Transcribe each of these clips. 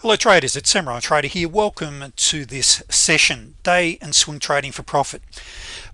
hello traders it's samurai trader here. Welcome to this session. Day and swing trading for profit.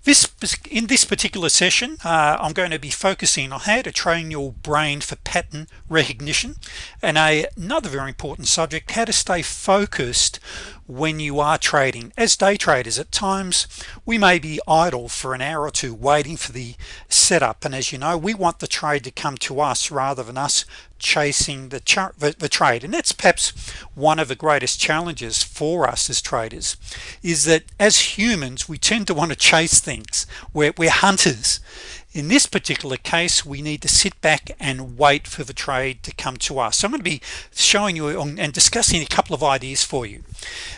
This in this particular session uh, I'm going to be focusing on how to train your brain for pattern recognition. And a, another very important subject how to stay focused when you are trading. As day traders at times we may be idle for an hour or two waiting for the setup. And as you know we want the trade to come to us rather than us chasing the, the, the trade. And that's perhaps one of the greatest challenges for us as traders is that as humans we tend to want to chase things. We're, we're hunters in this particular case we need to sit back and wait for the trade to come to us. So I'm going to be showing you and discussing a couple of ideas for you.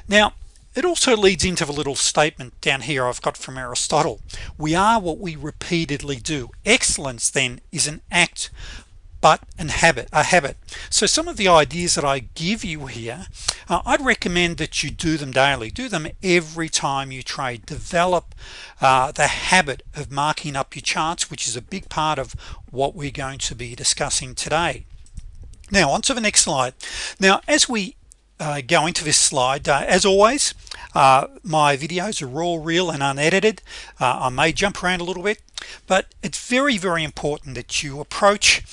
Now it also leads into the little statement down here I've got from Aristotle. We are what we repeatedly do. Excellence then is an act but an habit a habit. So some of the ideas that I give you here uh, I'd recommend that you do them daily. Do them every time you trade. Develop uh, the habit of marking up your charts which is a big part of what we're going to be discussing today. Now on to the next slide. Now as we uh, go into this slide uh, as always uh, my videos are raw real and unedited. Uh, I may jump around a little bit but it's very very important that you approach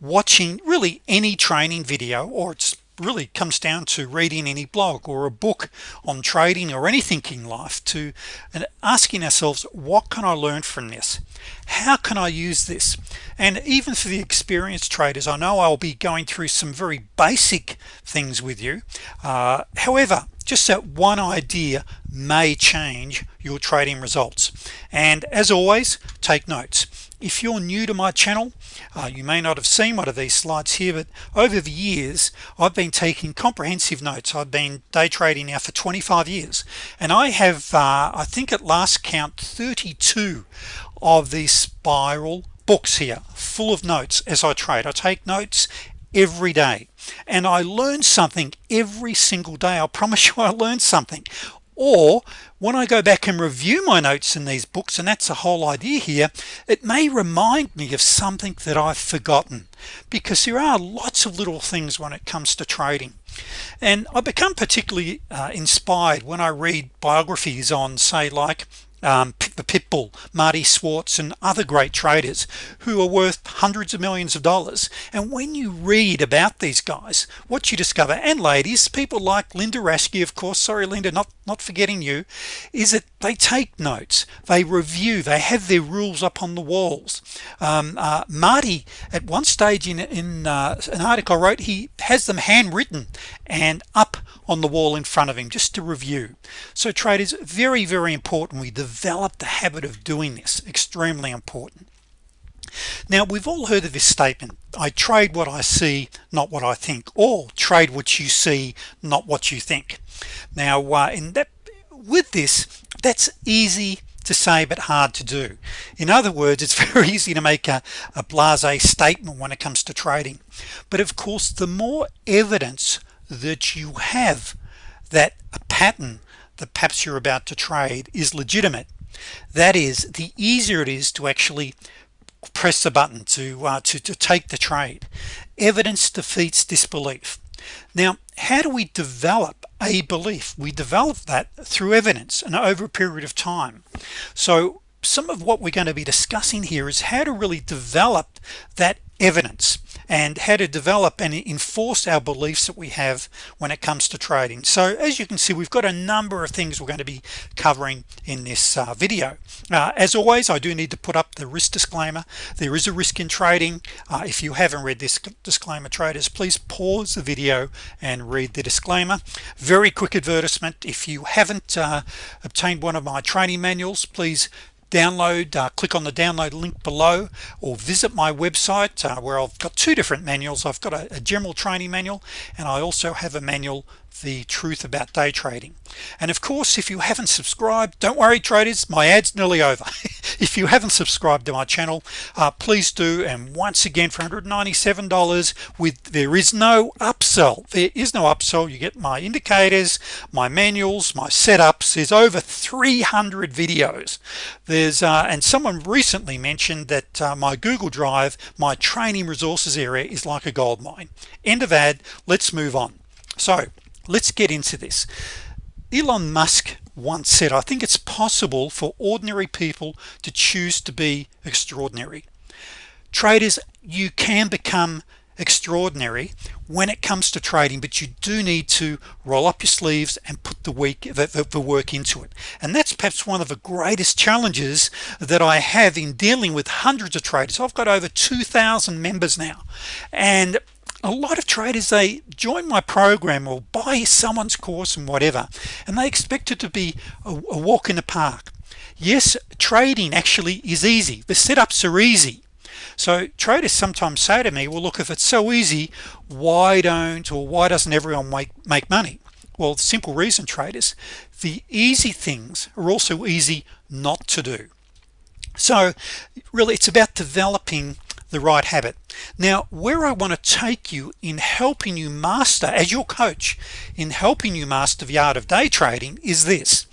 watching really any training video or it's really comes down to reading any blog or a book on trading or anything in life to and asking ourselves what can I learn from this? How can I use this? And even for the experienced traders I know I'll be going through some very basic things with you. Uh, however just that one idea may change your trading results. And as always take notes if you're new to my channel uh, you may not have seen one of these slides here but over the years I've been taking comprehensive notes. I've been day trading now for 25 years and I have uh, I think at last count 32 of these spiral books here full of notes as I trade. I take notes every day and I learn something every single day. I promise you I learned something or when I go back and review my notes in these books and that's the whole idea here it may remind me of something that I've forgotten. Because there are lots of little things when it comes to trading. And I become particularly uh, inspired when I read biographies on say like um, the Pitbull Marty Schwartz and other great traders who are worth hundreds of millions of dollars. And when you read about these guys what you discover and ladies people like Linda Raschke of course sorry Linda not not forgetting you is that they take notes. They review. They have their rules up on the walls. Um, uh, Marty at one stage in, in uh, an article I wrote he has them handwritten and up on the wall in front of him just to review. So traders very very important. We develop the habit of doing this. Extremely important. Now we've all heard of this statement I trade what I see not what I think or trade what you see not what you think. Now uh, in that with this that's easy to say but hard to do. In other words it's very easy to make a, a blase statement when it comes to trading. But of course the more evidence that you have that a pattern that perhaps you're about to trade is legitimate that is the easier it is to actually press the button to uh, to, to take the trade. Evidence defeats disbelief now how do we develop a belief? We develop that through evidence and over a period of time. So some of what we're going to be discussing here is how to really develop that evidence and how to develop and enforce our beliefs that we have when it comes to trading. So as you can see we've got a number of things we're going to be covering in this uh, video. Uh, as always I do need to put up the risk disclaimer. There is a risk in trading. Uh, if you haven't read this disclaimer traders please pause the video and read the disclaimer. Very quick advertisement. If you haven't uh, obtained one of my training manuals please download uh, click on the download link below or visit my website uh, where I've got two different manuals. I've got a, a general training manual and I also have a manual the truth about day trading. And of course if you haven't subscribed don't worry traders my ads nearly over. If you haven't subscribed to my channel uh, please do. And once again for $197 with there is no upsell. There is no upsell. You get my indicators my manuals my setups. There's over 300 videos. There's uh, and someone recently mentioned that uh, my Google Drive my training resources area is like a gold mine end of ad. Let's move on. So let's get into this. Elon Musk once said I think it's possible for ordinary people to choose to be extraordinary. Traders you can become extraordinary when it comes to trading but you do need to roll up your sleeves and put the week the, the, work into it. And that's perhaps one of the greatest challenges that I have in dealing with hundreds of traders. I've got over 2,000 members now and a lot of traders they join my program or buy someone's course and whatever and they expect it to be a, a walk in the park. Yes trading actually is easy. The setups are easy. So traders sometimes say to me well look if it's so easy why don't or why doesn't everyone make make money? Well the simple reason traders the easy things are also easy not to do. So really it's about developing the right habit. Now where I want to take you in helping you master as your coach in helping you master the art of day trading is this.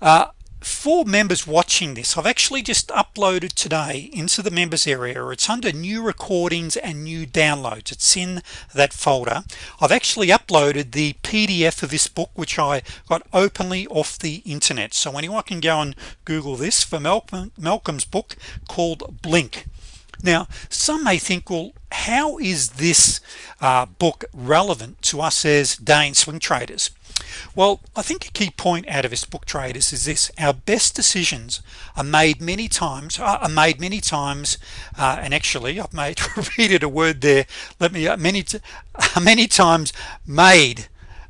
Uh, for members watching this I've actually just uploaded today into the members area. It's under new recordings and new downloads. It's in that folder. I've actually uploaded the PDF of this book which I got openly off the internet. So anyone can go and Google this for Malcolm Malcolm's book called blink now some may think well how is this uh, book relevant to us as day and swing traders? Well I think a key point out of this book traders is this. Our best decisions are made many times uh, are made many times uh, and actually I've made repeated a word there let me uh, many many times made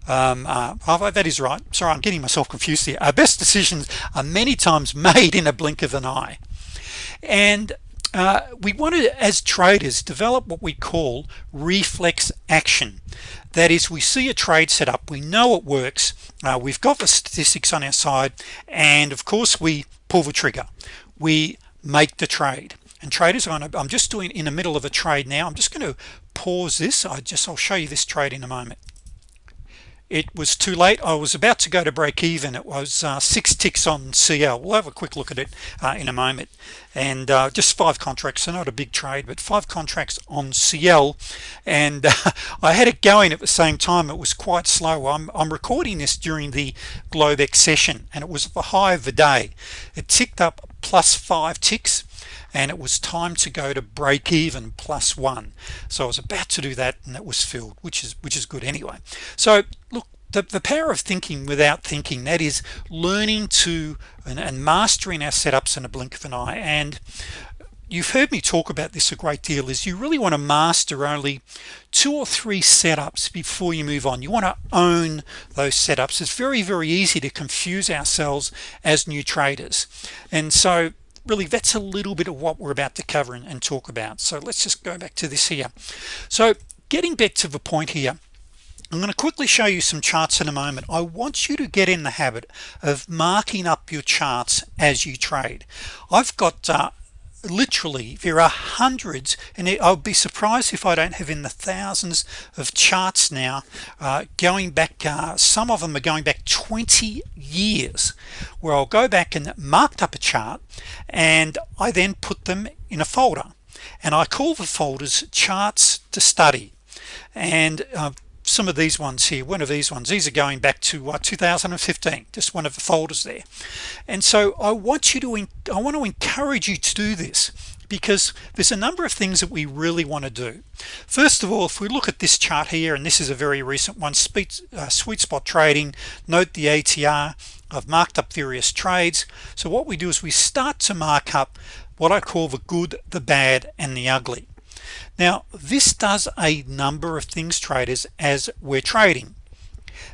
um, uh, oh, that is right. Sorry I'm getting myself confused here. Our best decisions are many times made in a blink of an eye. And uh, we want to as traders develop what we call reflex action. That is we see a trade set up we know it works uh, we've got the statistics on our side and of course we pull the trigger. We make the trade. And traders I'm just doing in the middle of a trade now I'm just going to pause this. I just I'll show you this trade in a moment it was too late. I was about to go to break even. It was uh, six ticks on CL we'll have a quick look at it uh, in a moment. And uh, just five contracts so not a big trade but five contracts on CL and uh, I had it going at the same time. It was quite slow. I'm, I'm recording this during the Globex session and it was the high of the day. It ticked up plus five ticks and it was time to go to break even plus one. So I was about to do that and it was filled which is which is good anyway. So look the, the power of thinking without thinking that is learning to and, and mastering our setups in a blink of an eye. And you've heard me talk about this a great deal is you really want to master only two or three setups before you move on. You want to own those setups. It's very very easy to confuse ourselves as new traders. And so really that's a little bit of what we're about to cover and, and talk about. So let's just go back to this here. So getting back to the point here I'm going to quickly show you some charts in a moment. I want you to get in the habit of marking up your charts as you trade. I've got uh, literally there are hundreds and I'll be surprised if I don't have in the thousands of charts now uh, going back uh, some of them are going back 20 years where I'll go back and marked up a chart and I then put them in a folder. And I call the folders charts to study. And uh, some of these ones here one of these ones these are going back to uh, 2015 just one of the folders there. And so I want you to I want to encourage you to do this because there's a number of things that we really want to do. First of all if we look at this chart here and this is a very recent one sweet, uh, sweet spot trading note the ATR I've marked up various trades. So what we do is we start to mark up what I call the good the bad and the ugly now this does a number of things traders as we're trading.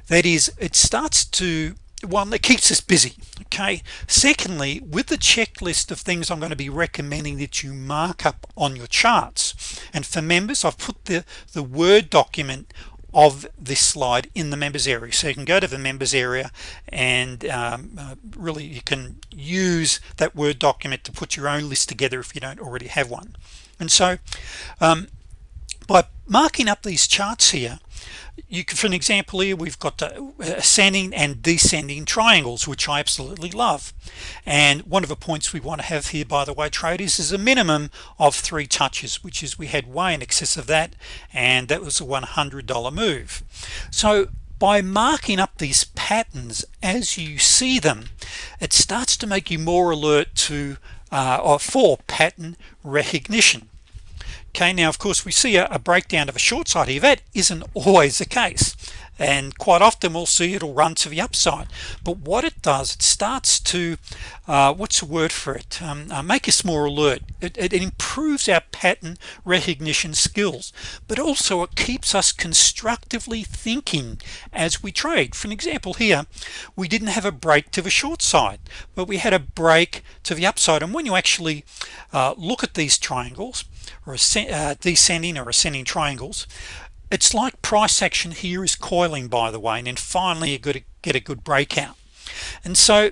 That is it starts to one that keeps us busy okay? Secondly with the checklist of things I'm going to be recommending that you mark up on your charts and for members I've put the the Word document of this slide in the members area. So you can go to the members area and um, uh, really you can use that Word document to put your own list together if you don't already have one and so um, by marking up these charts here you can for an example here we've got the ascending and descending triangles which I absolutely love. And one of the points we want to have here by the way traders is a minimum of three touches which is we had way in excess of that and that was a $100 move. So by marking up these patterns as you see them it starts to make you more alert to uh, or for pattern recognition. Okay now of course we see a, a breakdown of a short side here that isn't always the case and quite often we'll see it'll run to the upside. But what it does it starts to uh, what's the word for it? Um, uh, make us more alert. It, it, improves our pattern recognition skills but also it keeps us constructively thinking as we trade. For an example here we didn't have a break to the short side but we had a break to the upside. And when you actually uh, look at these triangles or uh, descending or ascending triangles it's like price action here is coiling by the way and then finally you got to get a good breakout. And so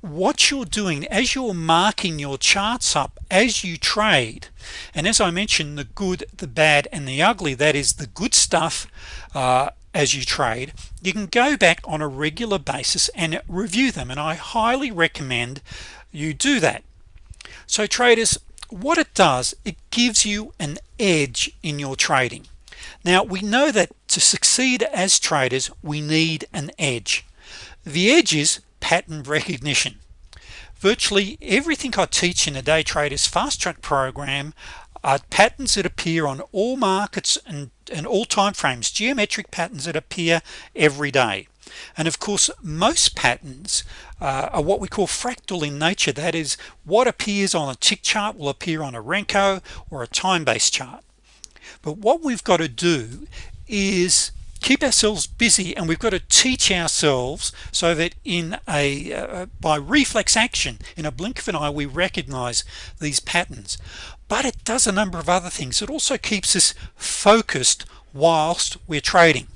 what you're doing as you're marking your charts up as you trade and as I mentioned the good the bad and the ugly that is the good stuff uh, as you trade you can go back on a regular basis and review them and I highly recommend you do that. So traders what it does it gives you an edge in your trading now we know that to succeed as traders we need an edge. The edge is pattern recognition. Virtually everything I teach in a day traders fast track program are patterns that appear on all markets and, and all time frames geometric patterns that appear every day. And of course most patterns uh, are what we call fractal in nature. That is what appears on a tick chart will appear on a Renko or a time-based chart but what we've got to do is keep ourselves busy and we've got to teach ourselves so that in a uh, by reflex action in a blink of an eye we recognize these patterns. But it does a number of other things. It also keeps us focused whilst we're trading.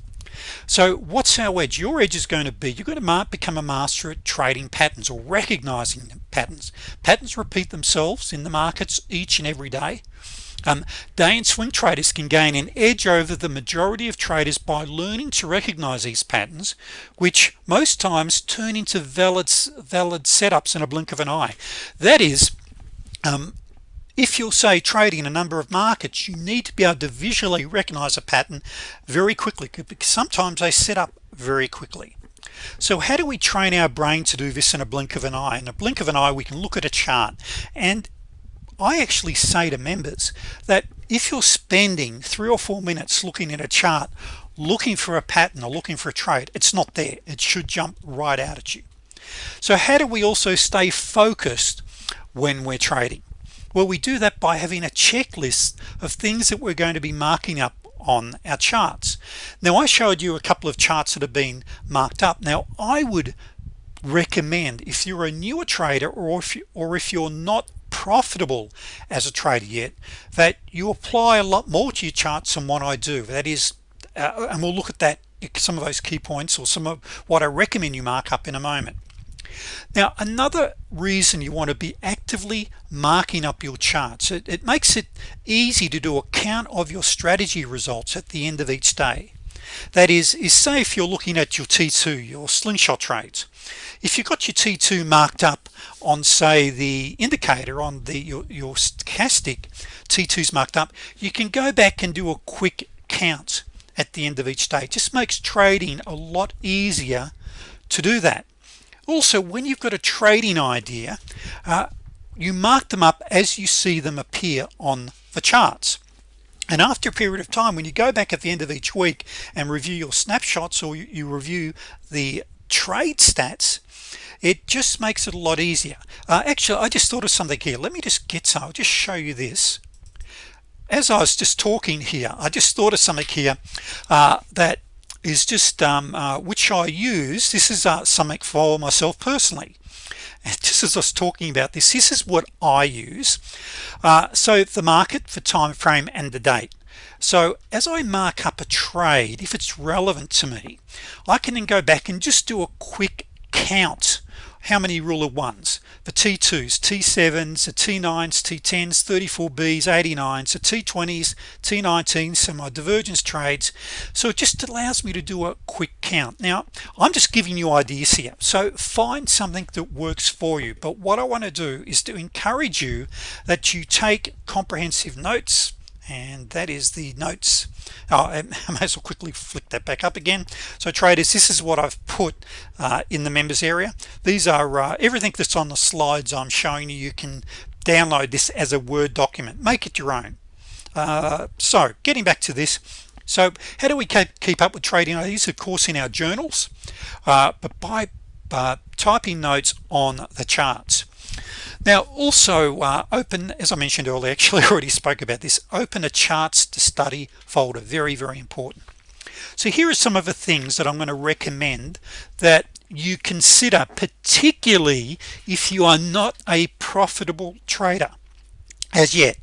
So what's our edge? Your edge is going to be you're going to become a master at trading patterns or recognizing patterns. Patterns repeat themselves in the markets each and every day um, day and swing traders can gain an edge over the majority of traders by learning to recognize these patterns which most times turn into valid valid setups in a blink of an eye. That is um, if you'll say trading a number of markets you need to be able to visually recognize a pattern very quickly because sometimes they set up very quickly. So how do we train our brain to do this in a blink of an eye? In a blink of an eye we can look at a chart and I actually say to members that if you're spending three or four minutes looking at a chart looking for a pattern or looking for a trade it's not there. It should jump right out at you. So how do we also stay focused when we're trading? Well we do that by having a checklist of things that we're going to be marking up on our charts. Now I showed you a couple of charts that have been marked up. Now I would recommend if you're a newer trader or if you, or if you're not profitable as a trader yet that you apply a lot more to your charts than what I do. That is uh, and we'll look at that some of those key points or some of what I recommend you mark up in a moment. Now another reason you want to be actively marking up your charts it, it makes it easy to do a count of your strategy results at the end of each day that is is say if you're looking at your t2 your slingshot trades if you got your t2 marked up on say the indicator on the your, your stochastic t2s marked up you can go back and do a quick count at the end of each day. It just makes trading a lot easier to do that. Also when you've got a trading idea uh, you mark them up as you see them appear on the charts and after a period of time when you go back at the end of each week and review your snapshots or you, review the trade stats it just makes it a lot easier. Uh, actually I just thought of something here. Let me just get some I'll just show you this. As I was just talking here I just thought of something here uh, that is just um, uh, which I use. This is uh, something for myself personally just as I was talking about this this is what I use. Uh, so the market for time frame and the date. So as I mark up a trade if it's relevant to me I can then go back and just do a quick count how many ruler ones? The t2s t7s the t9s t10s 34b's 89s the t20s t19s so my divergence trades. So it just allows me to do a quick count. Now I'm just giving you ideas here. So find something that works for you. But what I want to do is to encourage you that you take comprehensive notes and that is the notes. Oh, I may as well quickly flick that back up again. So traders this is what I've put uh, in the members area. These are uh, everything that's on the slides I'm showing you you can download this as a Word document. Make it your own. Uh, so getting back to this. So how do we keep, keep up with trading? These of course in our journals uh, but by uh, typing notes on the charts now also uh, open as I mentioned earlier actually already spoke about this open a charts to study folder very very important. So here are some of the things that I'm going to recommend that you consider particularly if you are not a profitable trader as yet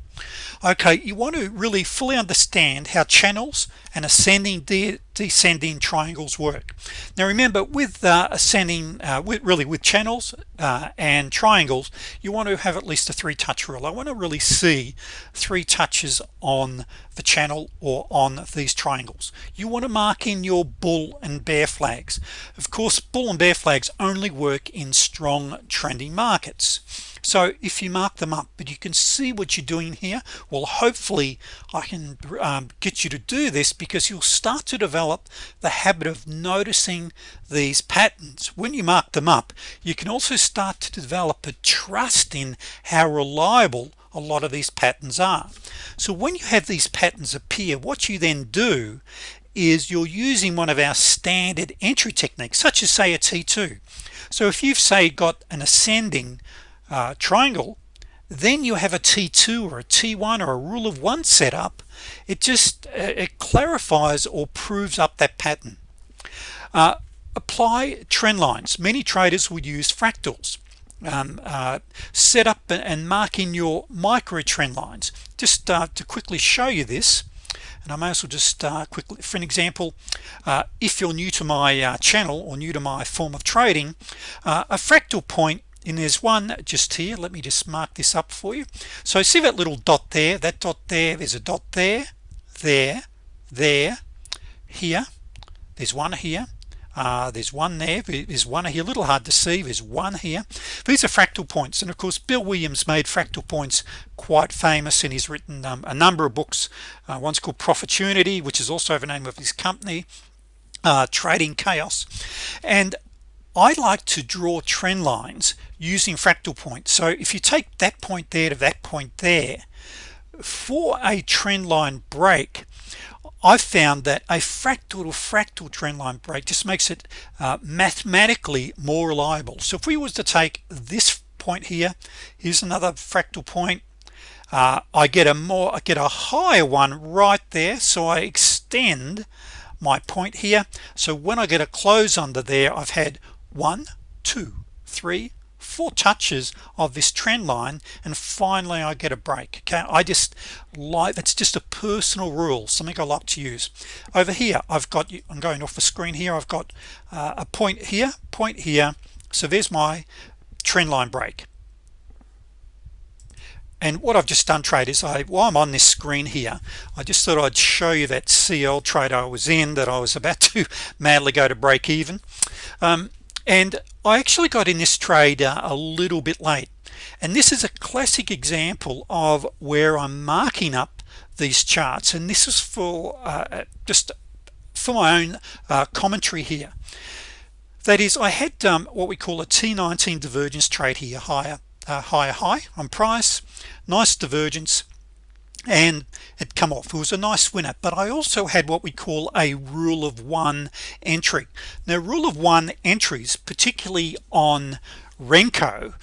okay you want to really fully understand how channels and ascending de descending triangles work. Now remember with uh, ascending uh, with, really with channels uh, and triangles you want to have at least a three touch rule. I want to really see three touches on the channel or on these triangles. You want to mark in your bull and bear flags. Of course bull and bear flags only work in strong trending markets. So if you mark them up but you can see what you're doing here well hopefully I can um, get you to do this because you'll start to develop the habit of noticing these patterns. When you mark them up you can also start to develop a trust in how reliable a lot of these patterns are. So when you have these patterns appear what you then do is you're using one of our standard entry techniques such as say a t2 so if you've say got an ascending uh, triangle then you have a t2 or a t1 or a rule of one setup it just uh, it clarifies or proves up that pattern. Uh, apply trend lines. Many traders would use fractals um, uh, set up and mark in your micro trend lines. Just uh, to quickly show you this and I may as well just uh, quickly. For an example uh, if you're new to my uh, channel or new to my form of trading uh, a fractal point. point and there's one just here. Let me just mark this up for you. So see that little dot there? That dot there? There's a dot there there there here. There's one here uh, there's one there there's one here. A little hard to see there's one here. These are fractal points and of course Bill Williams made fractal points quite famous and he's written um, a number of books. Uh, one's called Profitunity which is also the name of his company uh, trading chaos. And I like to draw trend lines using fractal points. So if you take that point there to that point there for a trend line break I've found that a fractal to fractal trend line break just makes it uh, mathematically more reliable. So if we was to take this point here here's another fractal point. Uh, I get a more I get a higher one right there so I extend my point here. So when I get a close under there I've had one two three four touches of this trend line and finally I get a break okay? I just like that's just a personal rule something I like to use. Over here I've got I'm going off the screen here I've got uh, a point here point here so there's my trend line break. And what I've just done trade is I while I'm on this screen here I just thought I'd show you that CL trade I was in that I was about to madly go to break even. Um, and I actually got in this trade uh, a little bit late. And this is a classic example of where I'm marking up these charts. And this is for uh, just for my own uh, commentary here. That is I had um, what we call a t19 divergence trade here. Higher uh, higher high on price. Nice divergence and it come off. It was a nice winner but I also had what we call a rule of one entry. Now rule of one entries particularly on Renko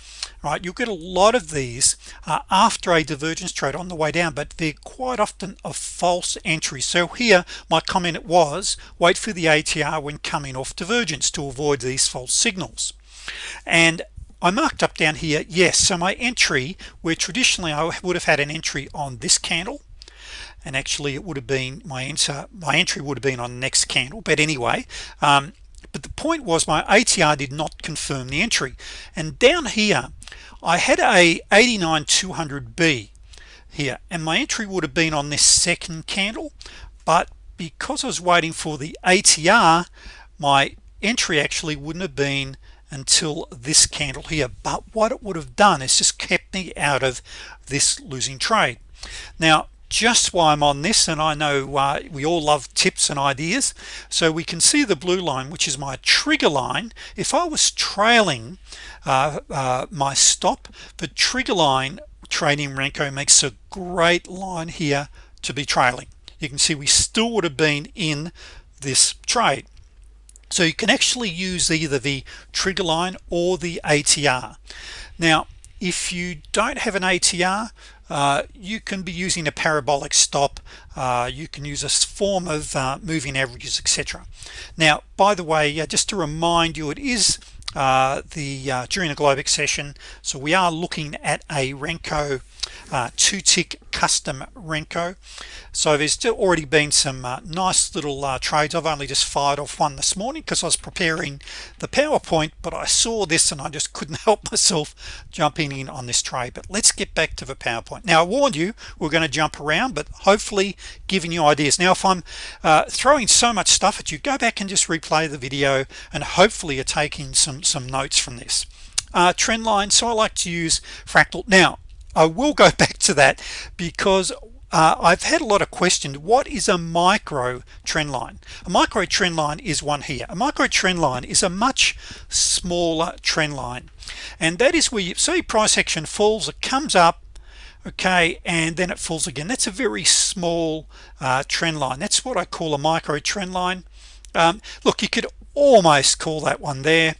right you'll get a lot of these uh, after a divergence trade on the way down but they're quite often a false entry. So here my comment was wait for the ATR when coming off divergence to avoid these false signals. And I marked up down here yes so my entry where traditionally I would have had an entry on this candle and actually it would have been my answer my entry would have been on the next candle but anyway um, but the point was my ATR did not confirm the entry and down here I had a 89 200b here and my entry would have been on this second candle but because I was waiting for the ATR my entry actually wouldn't have been until this candle here. But what it would have done is just kept me out of this losing trade. Now just why I'm on this and I know uh, we all love tips and ideas so we can see the blue line which is my trigger line. If I was trailing uh, uh, my stop the trigger line trading Renko makes a great line here to be trailing. You can see we still would have been in this trade so you can actually use either the trigger line or the ATR now if you don't have an ATR uh, you can be using a parabolic stop. Uh, you can use a form of uh, moving averages etc now by the way uh, just to remind you it is uh, the uh, during the Globex session so we are looking at a Renko uh, two tick custom Renko. So there's already been some uh, nice little uh, trades. I've only just fired off one this morning because I was preparing the PowerPoint but I saw this and I just couldn't help myself jumping in on this trade. But let's get back to the PowerPoint. Now I warned you we're going to jump around but hopefully giving you ideas. Now if I'm uh, throwing so much stuff at you go back and just replay the video and hopefully you're taking some some notes from this. Uh, trend line. So I like to use fractal. Now I will go back to that because uh, I've had a lot of questions. What is a micro trend line? A micro trend line is one here. A micro trend line is a much smaller trend line. And that is where you see price action falls it comes up okay and then it falls again. That's a very small uh, trend line. That's what I call a micro trend line. Um, look you could almost call that one there.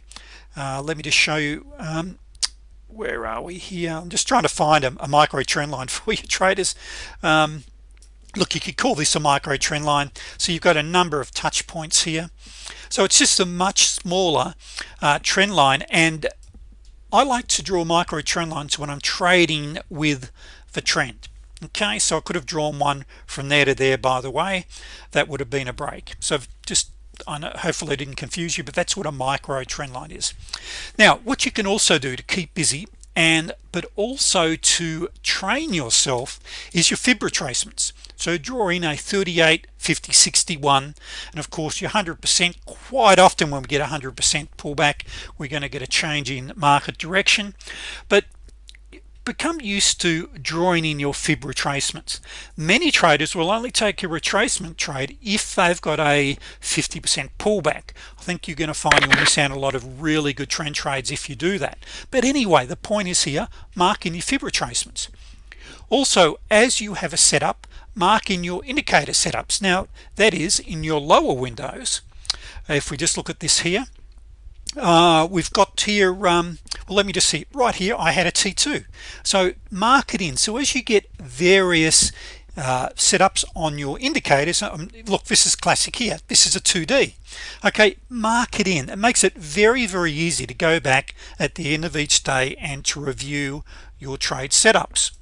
Uh, let me just show you. Um, where are we here? I'm just trying to find a, a micro trend line for you traders. Um, look you could call this a micro trend line. So you've got a number of touch points here. So it's just a much smaller uh, trend line and I like to draw micro trend lines when I'm trading with the trend. Okay so I could have drawn one from there to there by the way. That would have been a break. So know hopefully I didn't confuse you but that's what a micro trend line is. Now what you can also do to keep busy and but also to train yourself is your fib retracements so draw in a 38 50 61 and of course your 100% quite often when we get 100% pullback we're going to get a change in market direction. But become used to drawing in your fib retracements. Many traders will only take a retracement trade if they've got a 50% pullback. I think you're going to find you'll miss out a lot of really good trend trades if you do that. But anyway the point is here mark in your fib retracements. Also as you have a setup mark in your indicator setups. Now that is in your lower windows. If we just look at this here uh, we've got here um, well let me just see. Right here I had a t2 so mark it in so as you get various uh, setups on your indicators um, look this is classic here. This is a 2d okay mark it in it makes it very very easy to go back at the end of each day and to review your trade setups.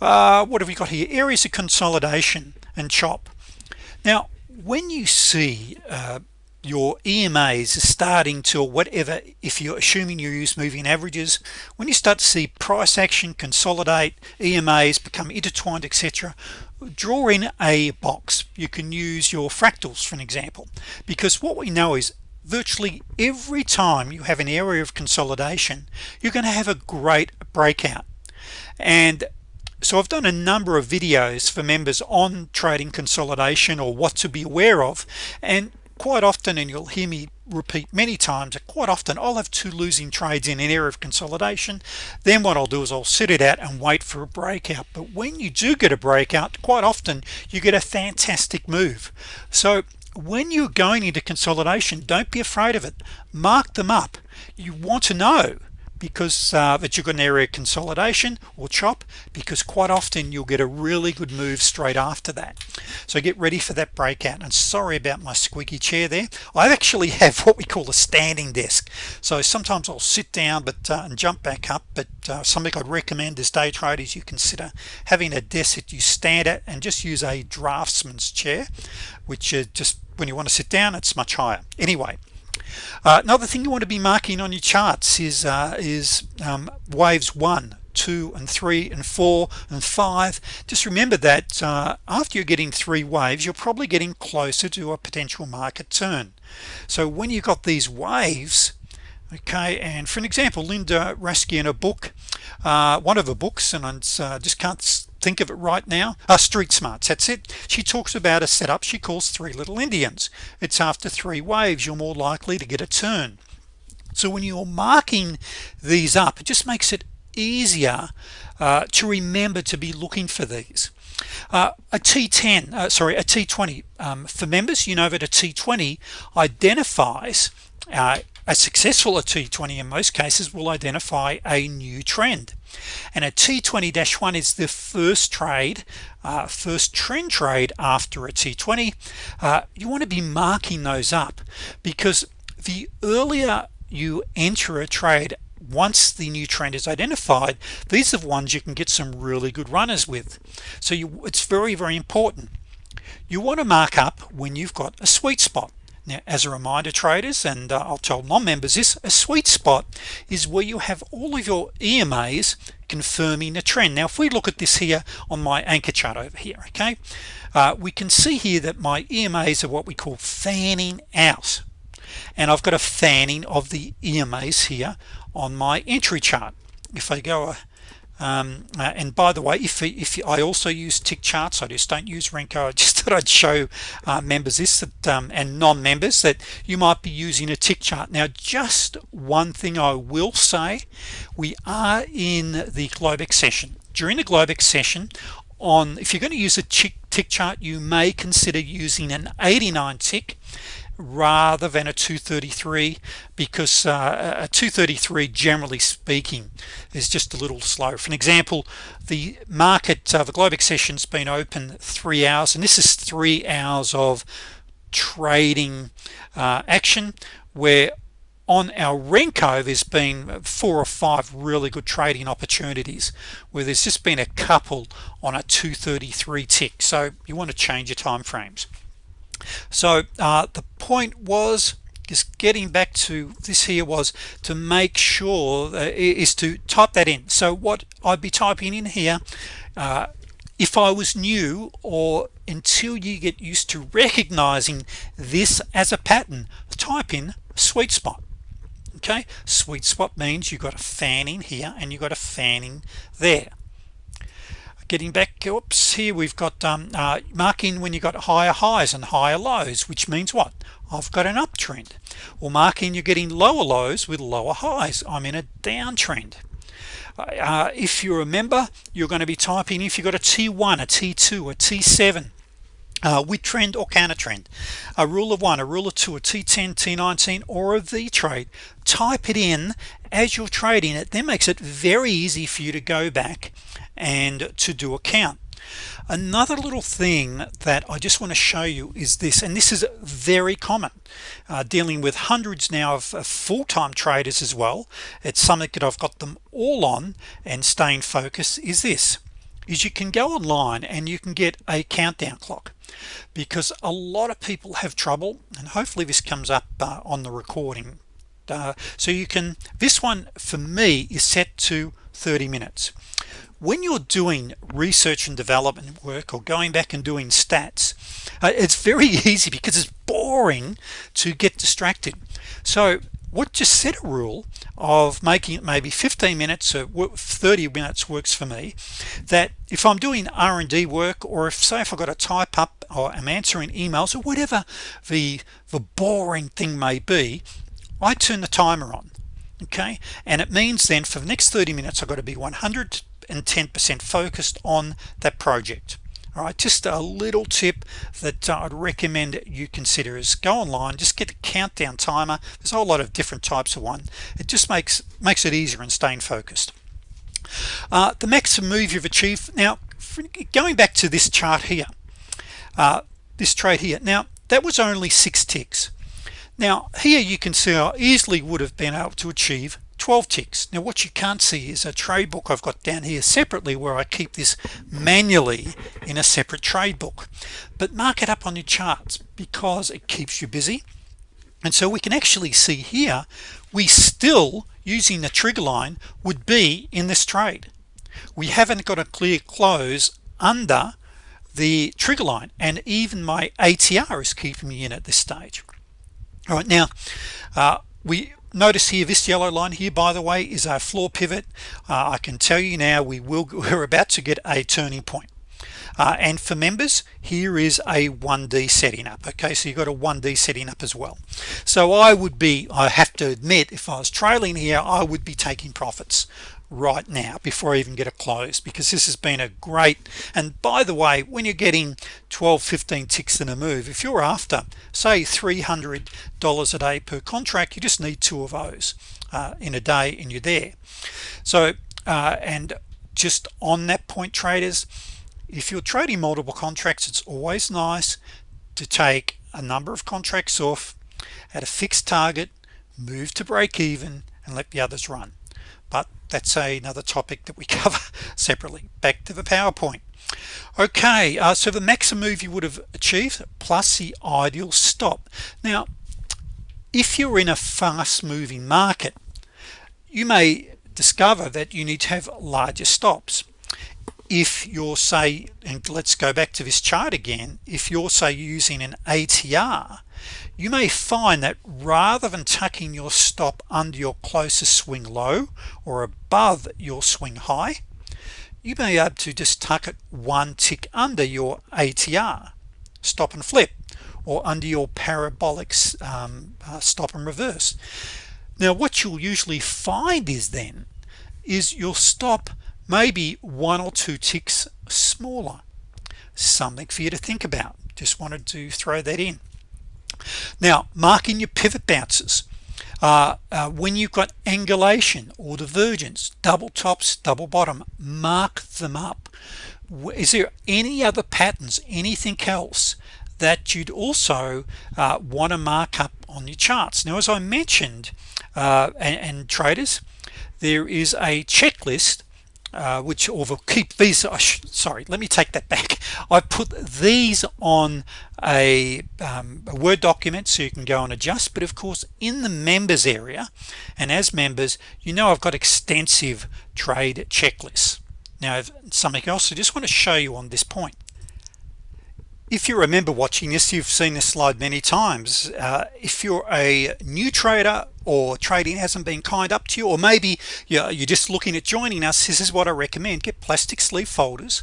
Uh, what have we got here? Areas of consolidation and chop now when you see uh, your EMAs starting to whatever if you're assuming you use moving averages when you start to see price action consolidate EMAs become intertwined etc draw in a box. You can use your fractals for an example. Because what we know is virtually every time you have an area of consolidation you're going to have a great breakout. And so I've done a number of videos for members on trading consolidation or what to be aware of and quite often and you'll hear me repeat many times quite often I'll have two losing trades in an area of consolidation. Then what I'll do is I'll sit it out and wait for a breakout. But when you do get a breakout quite often you get a fantastic move. So when you're going into consolidation don't be afraid of it. Mark them up. You want to know because uh, that you've got an area consolidation or chop because quite often you'll get a really good move straight after that. So get ready for that breakout. And sorry about my squeaky chair there. I actually have what we call a standing desk. So sometimes I'll sit down but uh, and jump back up. But uh, something I'd recommend as day traders you consider having a desk that you stand at and just use a draftsman's chair which is just when you want to sit down it's much higher. Anyway uh, another thing you want to be marking on your charts is uh, is um, waves one two and three and four and five. Just remember that uh, after you're getting three waves you're probably getting closer to a potential market turn. So when you've got these waves okay and for an example Linda Raschke in a book uh, one of her books and I uh, just can't think of it right now uh, street smarts that's it. She talks about a setup she calls three little Indians. It's after three waves you're more likely to get a turn. So when you're marking these up it just makes it easier uh, to remember to be looking for these. Uh, a T10 uh, sorry a T20 um, for members you know that a T20 identifies uh, a successful a T20 in most cases will identify a new trend. And a T20-1 is the first trade uh, first trend trade after a T20 uh, you want to be marking those up because the earlier you enter a trade once the new trend is identified these are the ones you can get some really good runners with. So you it's very very important. You want to mark up when you've got a sweet spot now as a reminder traders and uh, I'll tell non-members this a sweet spot is where you have all of your EMAs confirming a trend. Now if we look at this here on my anchor chart over here okay uh, we can see here that my EMAs are what we call fanning out. And I've got a fanning of the EMAs here on my entry chart. If I go um, uh, and by the way if, if I also use tick charts I just don't use Renko I just thought I'd show uh, members this that um, and non-members that you might be using a tick chart. Now just one thing I will say we are in the Globex session during the Globex session on if you're going to use a tick, tick chart you may consider using an 89 tick rather than a 233 because uh, a 233 generally speaking is just a little slow. For an example the market uh, the Globex session's been open three hours and this is three hours of trading uh, action where on our Renko there's been four or five really good trading opportunities where there's just been a couple on a 233 tick. So you want to change your time frames so uh, the point was just getting back to this here was to make sure is to type that in. So what I'd be typing in here uh, if I was new or until you get used to recognizing this as a pattern type in sweet spot. Okay? Sweet spot means you've got a fanning here and you've got a fanning there getting back oops here we've got um, uh, marking when you got higher highs and higher lows which means what? I've got an uptrend. Or marking you're getting lower lows with lower highs. I'm in a downtrend. Uh, if you remember you're going to be typing if you've got a t1 a t2 a t7 uh, with trend or counter trend a rule of one a rule of two a t10 t19 or a V trade type it in as you're trading. It then makes it very easy for you to go back and to do a count. Another little thing that I just want to show you is this and this is very common uh, dealing with hundreds now of, of full-time traders as well. It's something that I've got them all on and staying focused is this is you can go online and you can get a countdown clock because a lot of people have trouble and hopefully this comes up uh, on the recording. Uh, so you can this one for me is set to 30 minutes when you're doing research and development work or going back and doing stats uh, it's very easy because it's boring to get distracted. So what just set a rule of making it maybe 15 minutes or 30 minutes works for me that if I'm doing R&D work or if say if I've got to type up or I'm answering emails or whatever the the boring thing may be I turn the timer on okay? And it means then for the next 30 minutes I've got to be 110% focused on that project. All right just a little tip that uh, I'd recommend you consider is go online just get the countdown timer. There's a whole lot of different types of one. It just makes makes it easier in staying focused. Uh, the maximum move you've achieved now going back to this chart here uh, this trade here now that was only six ticks. Now here you can see I easily would have been able to achieve 12 ticks. Now what you can't see is a trade book I've got down here separately where I keep this manually in a separate trade book. But mark it up on your charts because it keeps you busy. And so we can actually see here we still using the trigger line would be in this trade. We haven't got a clear close under the trigger line and even my ATR is keeping me in at this stage. All right now uh, we notice here this yellow line here by the way is our floor pivot. Uh, I can tell you now we will we're about to get a turning point. Uh, and for members here is a 1d setting up okay? So you've got a 1d setting up as well. So I would be I have to admit if I was trailing here I would be taking profits right now before I even get a close because this has been a great and by the way when you're getting 12 15 ticks in a move if you're after say $300 a day per contract you just need two of those uh, in a day and you're there. So uh, and just on that point traders if you're trading multiple contracts it's always nice to take a number of contracts off at a fixed target move to break even and let the others run but that's a, another topic that we cover separately. Back to the PowerPoint. Okay uh, so the maximum move you would have achieved plus the ideal stop. Now if you're in a fast-moving market you may discover that you need to have larger stops if you're say and let's go back to this chart again if you're say using an ATR you may find that rather than tucking your stop under your closest swing low or above your swing high you may be able to just tuck it one tick under your ATR stop and flip or under your parabolic um, uh, stop and reverse. Now what you'll usually find is then is your stop maybe one or two ticks smaller. Something for you to think about. Just wanted to throw that in. Now marking your pivot bounces. Uh, uh, when you've got angulation or divergence double tops double bottom mark them up. Is there any other patterns anything else that you'd also uh, want to mark up on your charts? Now as I mentioned uh, and, and traders there is a checklist uh, which will keep these sorry let me take that back. I put these on a, um, a, Word document so you can go and adjust but of course in the members area and as members you know I've got extensive trade checklists. Now something else I just want to show you on this point. If you remember watching this you've seen this slide many times. Uh, if you're a new trader or trading hasn't been kind up to you or maybe you're, just looking at joining us this is what I recommend. Get plastic sleeve folders.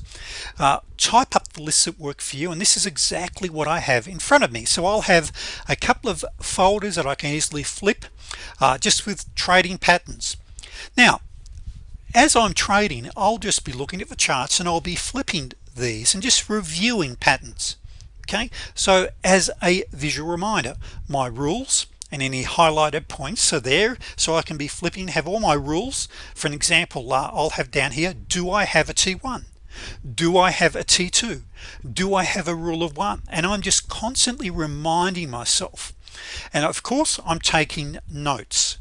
Uh, type up the lists that work for you and this is exactly what I have in front of me. So I'll have a couple of folders that I can easily flip uh, just with trading patterns. Now as I'm trading I'll just be looking at the charts and I'll be flipping these and just reviewing patterns. Okay? So as a visual reminder my rules and any highlighted points are there so I can be flipping have all my rules. For an example uh, I'll have down here do I have a t1 do I have a t2 do I have a rule of one? And I'm just constantly reminding myself. And of course I'm taking notes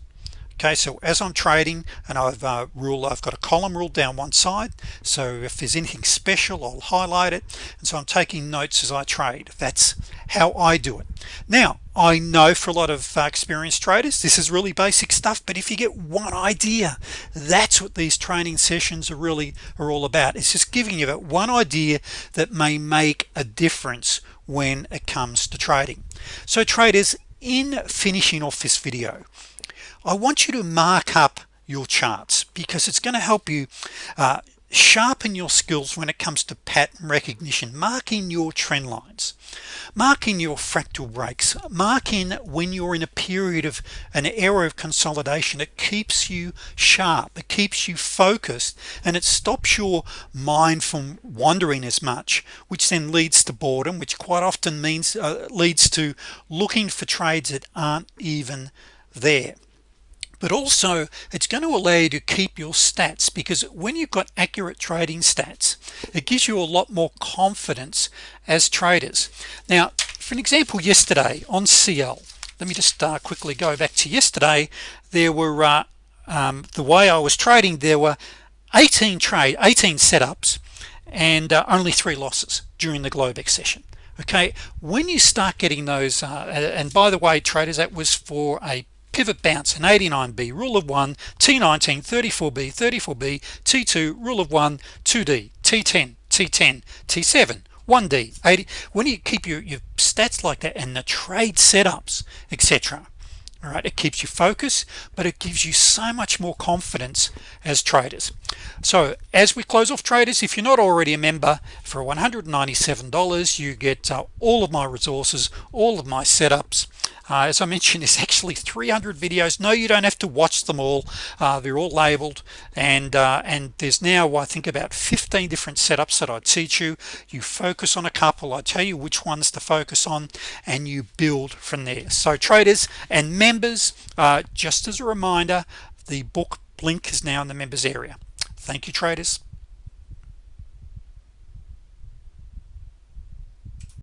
okay so as I'm trading and I've uh, rule I've got a column rule down one side so if there's anything special I'll highlight it and so I'm taking notes as I trade. That's how I do it. Now I know for a lot of uh, experienced traders this is really basic stuff but if you get one idea that's what these training sessions are really are all about. It's just giving you that one idea that may make a difference when it comes to trading. So traders in finishing off this video I want you to mark up your charts because it's going to help you uh, sharpen your skills when it comes to pattern recognition. Marking your trend lines. Marking your fractal breaks. Marking when you're in a period of an era of consolidation it keeps you sharp it keeps you focused and it stops your mind from wandering as much which then leads to boredom which quite often means uh, leads to looking for trades that aren't even there but also it's going to allow you to keep your stats because when you've got accurate trading stats it gives you a lot more confidence as traders. Now for an example yesterday on CL let me just uh, quickly go back to yesterday there were uh, um, the way I was trading there were 18 trade 18 setups and uh, only three losses during the Globex session. Okay when you start getting those uh, and by the way traders that was for a pivot bounce. An 89b rule of one. T19 34b 34b t2 rule of one. 2d t10 t10 t7 1d 80 when you keep your, your stats like that and the trade setups etc all right it keeps you focused but it gives you so much more confidence as traders. So as we close off traders if you're not already a member for $197 you get uh, all of my resources all of my setups uh, as I mentioned there's actually 300 videos. No you don't have to watch them all. Uh, they're all labeled. And uh, and there's now I think about 15 different setups that I teach you. You focus on a couple. I tell you which ones to focus on and you build from there. So traders and members uh, just as a reminder the book link is now in the members area. Thank you traders